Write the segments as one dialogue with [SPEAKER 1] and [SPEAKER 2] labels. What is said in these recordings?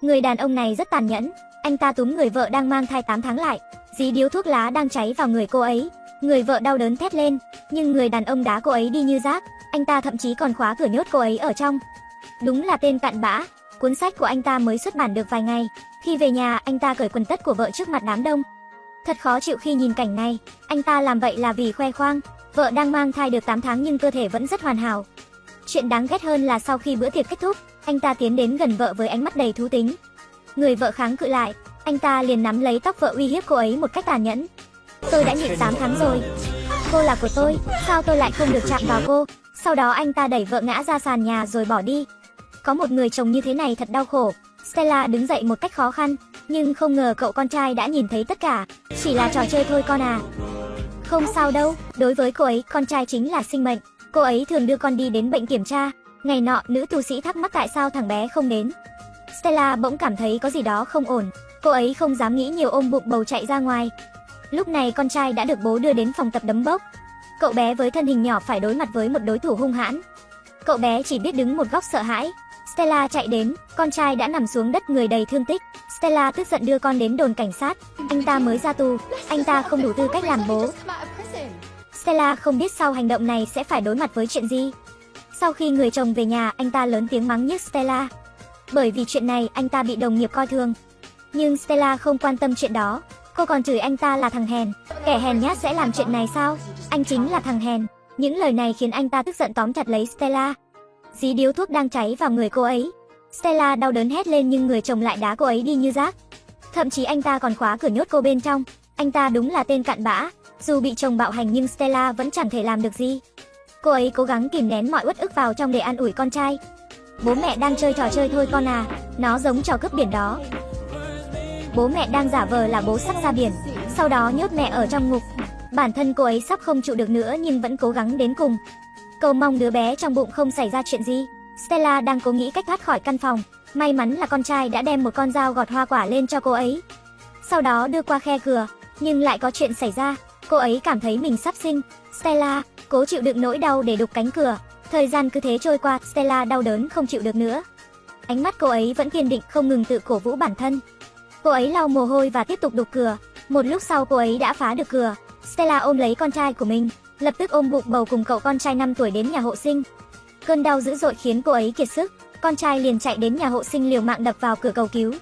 [SPEAKER 1] Người đàn ông này rất tàn nhẫn, anh ta túm người vợ đang mang thai 8 tháng lại, dí điếu thuốc lá đang cháy vào người cô ấy. Người vợ đau đớn thét lên, nhưng người đàn ông đá cô ấy đi như rác, anh ta thậm chí còn khóa cửa nhốt cô ấy ở trong. Đúng là tên cặn bã, cuốn sách của anh ta mới xuất bản được vài ngày. Khi về nhà, anh ta cởi quần tất của vợ trước mặt đám đông. Thật khó chịu khi nhìn cảnh này, anh ta làm vậy là vì khoe khoang, vợ đang mang thai được 8 tháng nhưng cơ thể vẫn rất hoàn hảo. Chuyện đáng ghét hơn là sau khi bữa tiệc kết thúc, anh ta tiến đến gần vợ với ánh mắt đầy thú tính. Người vợ kháng cự lại, anh ta liền nắm lấy tóc vợ uy hiếp cô ấy một cách tàn nhẫn. Tôi đã nhịn 8 tháng rồi. Cô là của tôi, sao tôi lại không được chạm vào cô? Sau đó anh ta đẩy vợ ngã ra sàn nhà rồi bỏ đi. Có một người chồng như thế này thật đau khổ. Stella đứng dậy một cách khó khăn, nhưng không ngờ cậu con trai đã nhìn thấy tất cả. Chỉ là trò chơi thôi con à. Không sao đâu, đối với cô ấy, con trai chính là sinh mệnh. Cô ấy thường đưa con đi đến bệnh kiểm tra. Ngày nọ, nữ tu sĩ thắc mắc tại sao thằng bé không đến. Stella bỗng cảm thấy có gì đó không ổn. Cô ấy không dám nghĩ nhiều ôm bụng bầu chạy ra ngoài. Lúc này con trai đã được bố đưa đến phòng tập đấm bốc. Cậu bé với thân hình nhỏ phải đối mặt với một đối thủ hung hãn. Cậu bé chỉ biết đứng một góc sợ hãi. Stella chạy đến, con trai đã nằm xuống đất người đầy thương tích. Stella tức giận đưa con đến đồn cảnh sát. Anh ta mới ra tù, anh ta không đủ tư cách làm bố. Stella không biết sau hành động này sẽ phải đối mặt với chuyện gì. Sau khi người chồng về nhà, anh ta lớn tiếng mắng nhiếc Stella. Bởi vì chuyện này, anh ta bị đồng nghiệp coi thường. Nhưng Stella không quan tâm chuyện đó. Cô còn chửi anh ta là thằng hèn. Kẻ hèn nhát sẽ làm chuyện này sao? Anh chính là thằng hèn. Những lời này khiến anh ta tức giận tóm chặt lấy Stella. Dí điếu thuốc đang cháy vào người cô ấy. Stella đau đớn hét lên nhưng người chồng lại đá cô ấy đi như rác. Thậm chí anh ta còn khóa cửa nhốt cô bên trong. Anh ta đúng là tên cặn bã. Dù bị chồng bạo hành nhưng Stella vẫn chẳng thể làm được gì. Cô ấy cố gắng kìm nén mọi uất ức vào trong để an ủi con trai. Bố mẹ đang chơi trò chơi thôi con à, nó giống trò cướp biển đó. Bố mẹ đang giả vờ là bố sắp ra biển, sau đó nhốt mẹ ở trong ngục. Bản thân cô ấy sắp không chịu được nữa nhưng vẫn cố gắng đến cùng. Cầu mong đứa bé trong bụng không xảy ra chuyện gì. Stella đang cố nghĩ cách thoát khỏi căn phòng. May mắn là con trai đã đem một con dao gọt hoa quả lên cho cô ấy. Sau đó đưa qua khe cửa, nhưng lại có chuyện xảy ra. Cô ấy cảm thấy mình sắp sinh. Stella, cố chịu đựng nỗi đau để đục cánh cửa. Thời gian cứ thế trôi qua, Stella đau đớn không chịu được nữa. Ánh mắt cô ấy vẫn kiên định không ngừng tự cổ vũ bản thân. Cô ấy lau mồ hôi và tiếp tục đục cửa. Một lúc sau cô ấy đã phá được cửa. Stella ôm lấy con trai của mình, lập tức ôm bụng bầu cùng cậu con trai 5 tuổi đến nhà hộ sinh. Cơn đau dữ dội khiến cô ấy kiệt sức, con trai liền chạy đến nhà hộ sinh liều mạng đập vào cửa cầu cứu.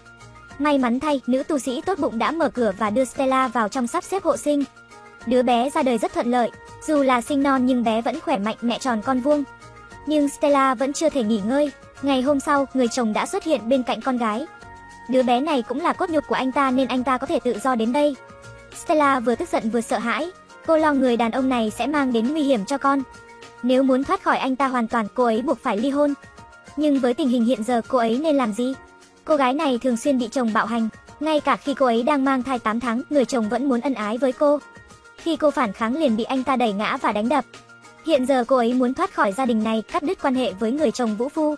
[SPEAKER 1] May mắn thay, nữ tu sĩ tốt bụng đã mở cửa và đưa Stella vào trong sắp xếp hộ sinh. Đứa bé ra đời rất thuận lợi, dù là sinh non nhưng bé vẫn khỏe mạnh mẹ tròn con vuông. Nhưng Stella vẫn chưa thể nghỉ ngơi. Ngày hôm sau, người chồng đã xuất hiện bên cạnh con gái. Đứa bé này cũng là cốt nhục của anh ta nên anh ta có thể tự do đến đây. Stella vừa tức giận vừa sợ hãi. Cô lo người đàn ông này sẽ mang đến nguy hiểm cho con. Nếu muốn thoát khỏi anh ta hoàn toàn, cô ấy buộc phải ly hôn. Nhưng với tình hình hiện giờ, cô ấy nên làm gì? Cô gái này thường xuyên bị chồng bạo hành. Ngay cả khi cô ấy đang mang thai 8 tháng, người chồng vẫn muốn ân ái với cô. Khi cô phản kháng liền bị anh ta đẩy ngã và đánh đập. Hiện giờ cô ấy muốn thoát khỏi gia đình này, cắt đứt quan hệ với người chồng vũ phu.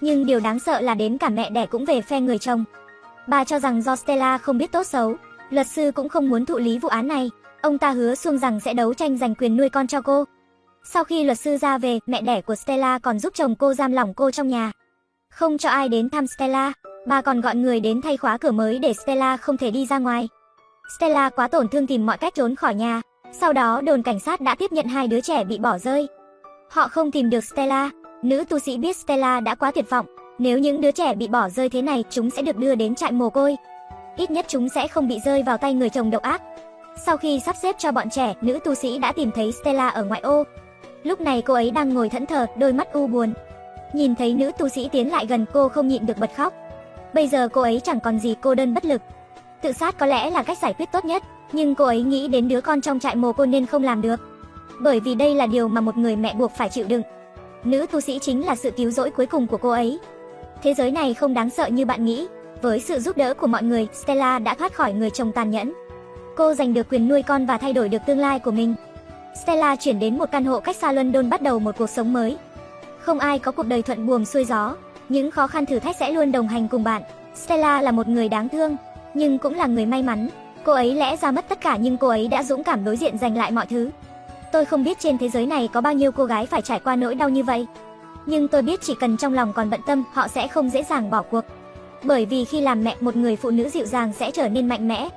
[SPEAKER 1] Nhưng điều đáng sợ là đến cả mẹ đẻ cũng về phe người chồng. Bà cho rằng do Stella không biết tốt xấu, luật sư cũng không muốn thụ lý vụ án này. Ông ta hứa xuông rằng sẽ đấu tranh giành quyền nuôi con cho cô. Sau khi luật sư ra về, mẹ đẻ của Stella còn giúp chồng cô giam lỏng cô trong nhà. Không cho ai đến thăm Stella, bà còn gọi người đến thay khóa cửa mới để Stella không thể đi ra ngoài. Stella quá tổn thương tìm mọi cách trốn khỏi nhà. Sau đó đồn cảnh sát đã tiếp nhận hai đứa trẻ bị bỏ rơi. Họ không tìm được Stella. Nữ tu sĩ biết Stella đã quá tuyệt vọng. Nếu những đứa trẻ bị bỏ rơi thế này, chúng sẽ được đưa đến trại mồ côi. Ít nhất chúng sẽ không bị rơi vào tay người chồng độc ác. Sau khi sắp xếp cho bọn trẻ, nữ tu sĩ đã tìm thấy Stella ở ngoại ô. Lúc này cô ấy đang ngồi thẫn thờ, đôi mắt u buồn. Nhìn thấy nữ tu sĩ tiến lại gần cô không nhịn được bật khóc. Bây giờ cô ấy chẳng còn gì cô đơn bất lực. Tự sát có lẽ là cách giải quyết tốt nhất, nhưng cô ấy nghĩ đến đứa con trong trại mồ côi nên không làm được. Bởi vì đây là điều mà một người mẹ buộc phải chịu đựng. Nữ tu sĩ chính là sự cứu rỗi cuối cùng của cô ấy. Thế giới này không đáng sợ như bạn nghĩ. Với sự giúp đỡ của mọi người, Stella đã thoát khỏi người chồng tàn nhẫn. Cô giành được quyền nuôi con và thay đổi được tương lai của mình. Stella chuyển đến một căn hộ cách xa London bắt đầu một cuộc sống mới. Không ai có cuộc đời thuận buồm xuôi gió, những khó khăn thử thách sẽ luôn đồng hành cùng bạn. Stella là một người đáng thương, nhưng cũng là người may mắn. Cô ấy lẽ ra mất tất cả nhưng cô ấy đã dũng cảm đối diện giành lại mọi thứ. Tôi không biết trên thế giới này có bao nhiêu cô gái phải trải qua nỗi đau như vậy. Nhưng tôi biết chỉ cần trong lòng còn bận tâm, họ sẽ không dễ dàng bỏ cuộc. Bởi vì khi làm mẹ một người phụ nữ dịu dàng sẽ trở nên mạnh mẽ,